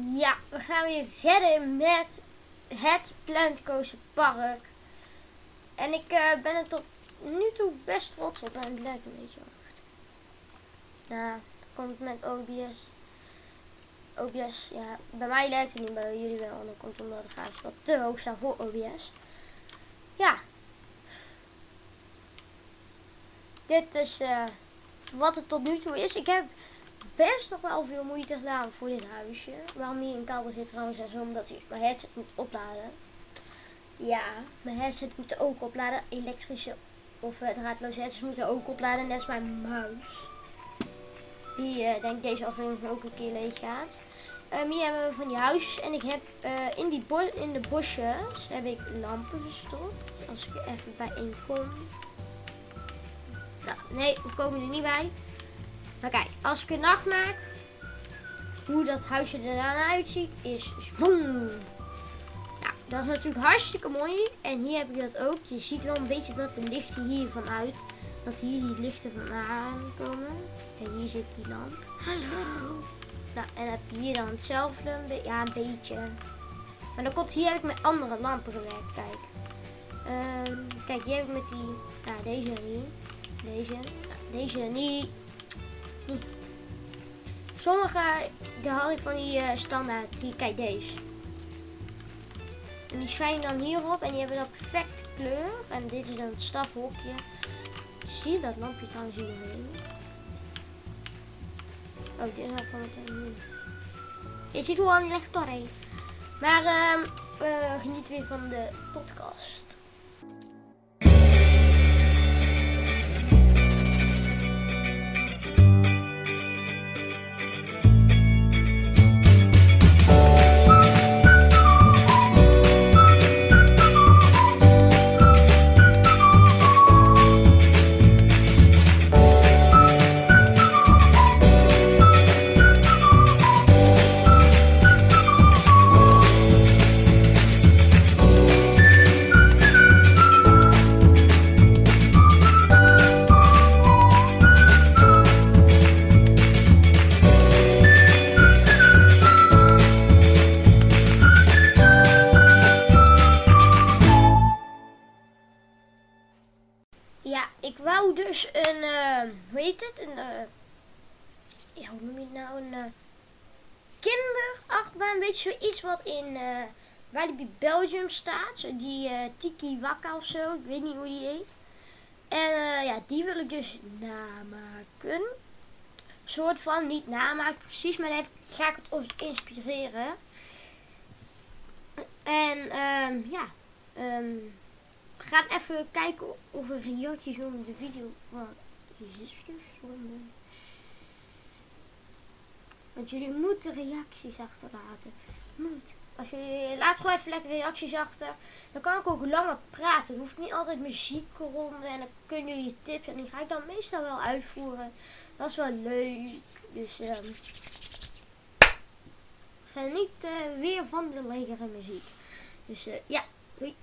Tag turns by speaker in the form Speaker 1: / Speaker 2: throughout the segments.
Speaker 1: Ja, we gaan weer verder met het Plantcoaster Park. En ik eh, ben er tot nu toe best trots op en het lijkt een beetje hard. Ja, dat komt met OBS. OBS, ja, bij mij lijkt het niet, bij jullie wel. En dat komt omdat de grafisch wat te hoog staan voor OBS. Ja. Dit is uh, wat het tot nu toe is. Ik heb best nog wel veel moeite gedaan voor dit huisje. Waarom hier een kabel zit trouwens is omdat hij mijn headset moet opladen. Ja, mijn headset moet ook opladen. Elektrische of uh, draadloze headsets moeten ook opladen. Net als mijn muis. Die uh, denk ik deze aflevering ook een keer leeg gaat. Um, hier hebben we van die huisjes. En ik heb uh, in, die in de bosjes heb ik lampen verstopt. Als ik er even bij één kom. Nou, nee, we komen er niet bij. Maar kijk, als ik een nacht maak, hoe dat huisje er dan uitziet, is boom. Nou, dat is natuurlijk hartstikke mooi. En hier heb ik dat ook. Je ziet wel een beetje dat de lichten hier vanuit, dat hier die lichten vandaan komen. En hier zit die lamp. Hallo. Nou, en heb je hier dan hetzelfde. Ja, een beetje. Maar dan komt hier heb ik met andere lampen gewerkt, kijk. Um, kijk, hier heb ik met die, nou deze niet. Deze, nou, deze niet. Sommige, daar had ik van die uh, standaard, die, kijk deze. En die schijnen dan hierop en die hebben dan perfecte kleur. En dit is dan het stafhokje. Zie je dat lampje trouwens hierheen? Oh, dit is van het Je ziet hoe al echt doorheen. Maar uh, geniet weer van de podcast. In uh, Walibi Belgium staat. Die uh, Tiki Waka of zo. Ik weet niet hoe die heet. En uh, ja, die wil ik dus namaken. Soort van, niet namaken precies, maar dan ga ik het ons inspireren. En um, ja, um, we gaan even kijken of er reacties onder de video van stonden. Want jullie moeten reacties achterlaten. Moet. Als jullie laat gewoon even lekker reacties achter. Dan kan ik ook langer praten. Dan hoef ik niet altijd muziek ronden. En dan kunnen jullie tips. En die ga ik dan meestal wel uitvoeren. Dat is wel leuk. Dus um, geniet uh, weer van de lekkere muziek. Dus uh, ja, doei.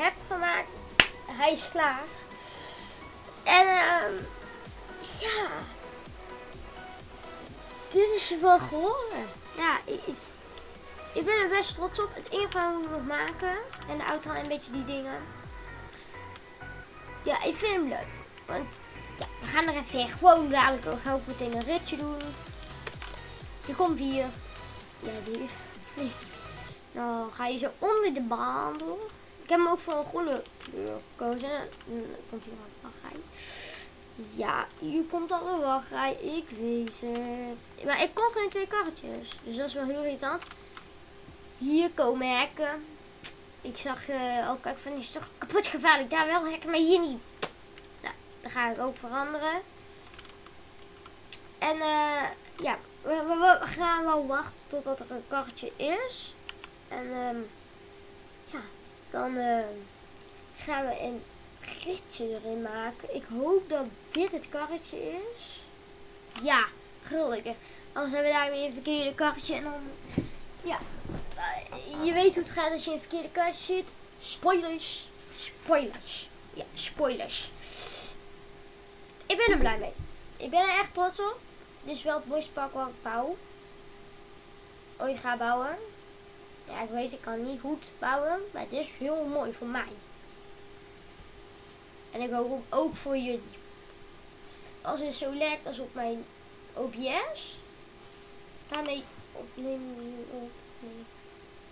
Speaker 1: Heb gemaakt, hij is klaar. En ehm ja, dit is wel geworden. Ja, ik, ik, ben er best trots op. Het enige moet ik nog maken. En de auto en een beetje die dingen. Ja, ik vind hem leuk. Want ja, we gaan er even gewoon dadelijk. We gaan ook meteen een ritje doen. Je komt hier. Ja, lief. Nee. Dan ga je zo onder de baan door. Ik heb hem ook voor een groene kleur gekozen. Dan komt hier een wachtrij. Ja, hier komt al een wachtrij. Ik weet het. Maar ik kon geen twee karretjes. Dus dat is wel heel irritant. Hier komen hekken. Ik zag uh, ook, kijk, van die is toch kapot gevaarlijk. Daar wel hekken, maar hier niet. Nou, dat ga ik ook veranderen. En uh, ja, we, gaan wel wachten totdat er een karretje is. En um, dan uh, gaan we een ritje erin maken. Ik hoop dat dit het karretje is. Ja, gelukkig. Anders hebben we daar weer een verkeerde karretje. En dan, ja, je weet hoe het gaat als je een verkeerde karretje zit. Spoilers. Spoilers. Ja, spoilers. Ik ben er blij mee. Ik ben er echt trots op. Dit is wel het mooiste park wat ik bouw. Ooit ga bouwen. Ja, ik weet, ik kan niet goed bouwen. Maar dit is heel mooi voor mij. En ik hoop ook voor jullie. Als het zo lijkt als op mijn OBS. Daarmee opneem je op. Nee.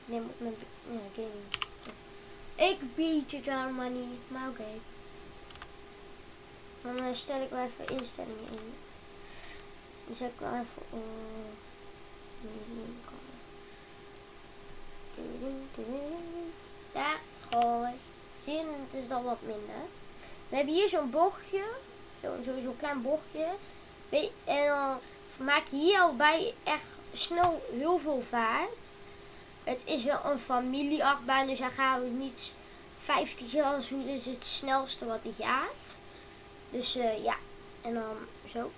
Speaker 1: Neem op mijn game. Ik weet het allemaal niet. Maar oké. Okay. Dan stel ik wel even instellingen in. Zet ik wel even. Daar gooi. Zie het is dan wat minder. We hebben hier zo'n bochtje. Zo'n zo, klein bochtje. En dan maak je hier al bij echt snel heel veel vaart. Het is wel een familieachtbaan, dus dan gaan we niet 50 jaar hoe is het snelste wat hij gaat. Dus uh, ja, en dan zo.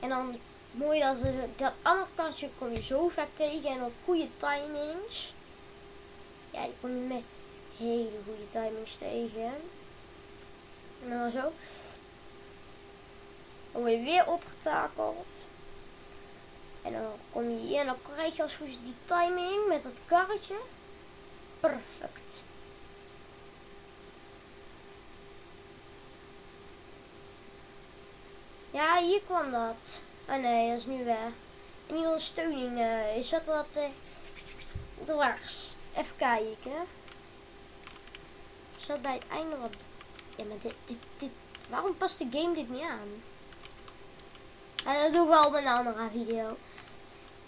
Speaker 1: En dan mooi dat, dat andere kastje kom je zo vaak tegen en op goede timings. Ja, die kom je met hele goede timings tegen. En dan zo. Dan word je weer opgetakeld. En dan kom je hier en dan krijg je als goed die timing met dat karretje. Perfect. Ja, hier kwam dat. Oh nee, dat is nu weg. En die ondersteuning, uh, is dat wat uh, dwars? Even kijken. Is dat bij het einde wat... Ja, maar dit, dit, dit... Waarom past de game dit niet aan? Uh, dat doe ik wel op een andere video.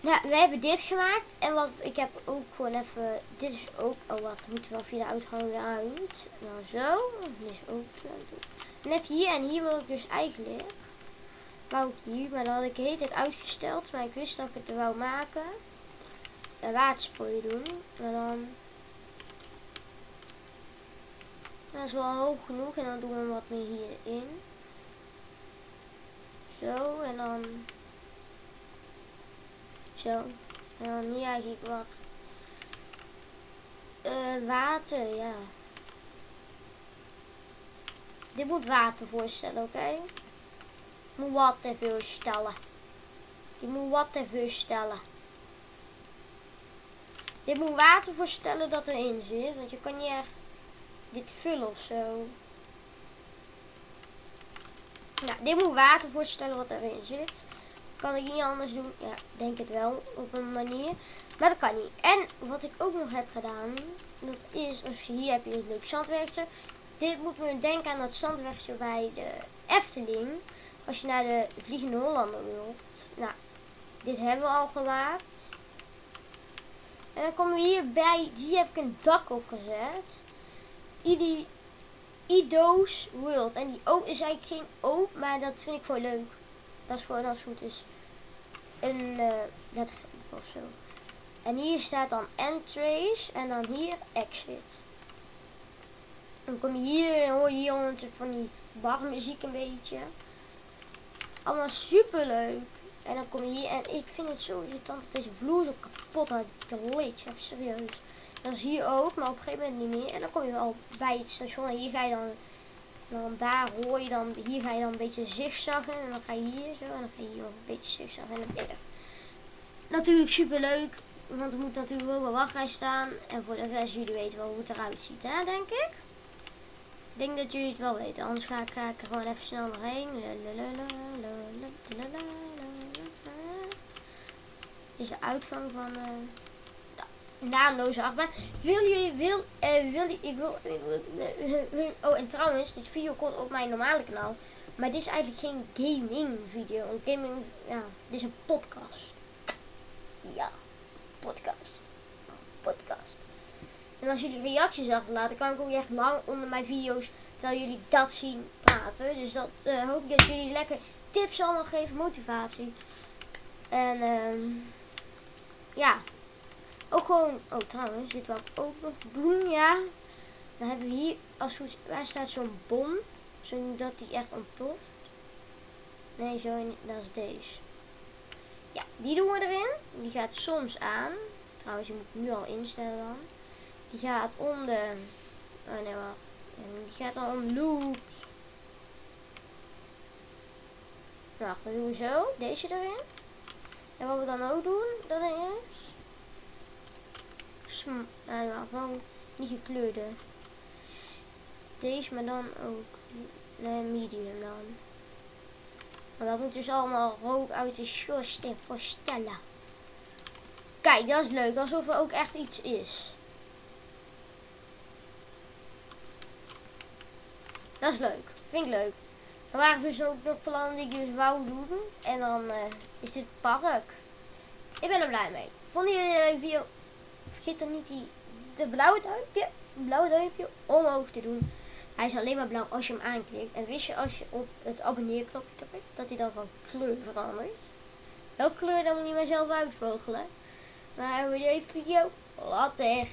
Speaker 1: Nou, we hebben dit gemaakt. En wat ik heb ook gewoon even... Dit is ook... Oh, wacht. Moeten we wel via de uitgang uit. Nou, zo. Dit is ook... Dan heb je hier en hier wil ik dus eigenlijk wou ik hier, maar dan had ik de hele tijd uitgesteld. Maar ik wist dat ik het er wou maken. Een waterspoor doen. Maar dan... Dat is wel hoog genoeg. En dan doen we wat meer hierin. Zo. En dan... Zo. En dan hier eigenlijk wat... Uh, water, ja. Dit moet water voorstellen, oké? Moet wat even stellen. Je moet wat even stellen. Dit moet water voorstellen dat erin zit. Want je kan niet dit vullen of zo. Nou, dit moet water voorstellen wat erin zit. Kan ik niet anders doen? Ja, denk het wel op een manier. Maar dat kan niet. En wat ik ook nog heb gedaan. Dat is, als je hier heb je een leuk zandwerkje. Dit moet me denken aan dat zandwerkje bij de Efteling. Als je naar de Vliegende Hollander wilt. Nou, dit hebben we al gemaakt. En dan komen we hier bij. Die heb ik een dak opgezet. Idi, Ido's World. En die O is eigenlijk geen O, maar dat vind ik gewoon leuk. Dat is gewoon als het goed is. Een uh, dat of zo. En hier staat dan Entrace en dan hier Exit. Dan kom je hier en hoor je hier van die barmuziek een beetje. Allemaal super leuk. En dan kom je hier en ik vind het zo irritant dat deze vloer zo kapot. Ik leed, even serieus. Dat is hier ook, maar op een gegeven moment niet meer. En dan kom je wel bij het station en hier ga je dan, dan daar hoor je dan, hier ga je dan een beetje zigzaggen. En dan ga je hier zo en dan ga je hier ook een beetje zigzaggen en dan. Natuurlijk super leuk, want er moet natuurlijk ook een wachtrij staan. En voor de rest, jullie weten wel hoe het eruit ziet, hè, denk ik. Ik denk dat jullie het wel weten, anders ga ik, er gewoon even snel doorheen. Is de uitgang van de naamloze achtbaan. Wil jullie, wil, uh, wil ik wil, uh, oh en trouwens, dit video komt op mijn normale kanaal. Maar dit is eigenlijk geen gaming video. Een gaming, ja, dit is een podcast. Ja, podcast. Podcast. En als jullie reacties achterlaten, kan ik ook echt lang onder mijn video's, terwijl jullie dat zien, praten. Dus dat uh, hoop ik dat jullie lekker tips allemaal geven, motivatie. En um, ja, ook gewoon, oh trouwens, dit wil ik ook nog doen, ja. Dan hebben we hier, als goed, waar staat zo'n bom, zodat die echt ontploft. Nee, zo, dat is deze. Ja, die doen we erin. Die gaat soms aan. Trouwens, je moet nu al instellen dan. Die gaat om de... Oh nee, wacht. Die gaat dan om loops. Doen we zo. Deze erin. En wat we dan ook doen, dat is... Sm nou, wel niet gekleurde. Deze, maar dan ook nee, medium dan. Maar dat moet dus allemaal rook uit de schoorsteen voorstellen. Kijk, dat is leuk. Alsof er ook echt iets is. Dat is leuk. Vind ik leuk. Er waren dus ook nog plannen die ik dus wou doen. En dan uh, is dit park. Ik ben er blij mee. Vonden jullie een leuke video? Vergeet dan niet die, de blauwe duimpje, blauwe duimpje omhoog te doen. Hij is alleen maar blauw als je hem aanklikt. En wist je als je op het abonneerknopje drukt, dat hij dan van kleur verandert. Welke kleur dan moet je maar zelf uitvogelen. Maar voor deze video, later.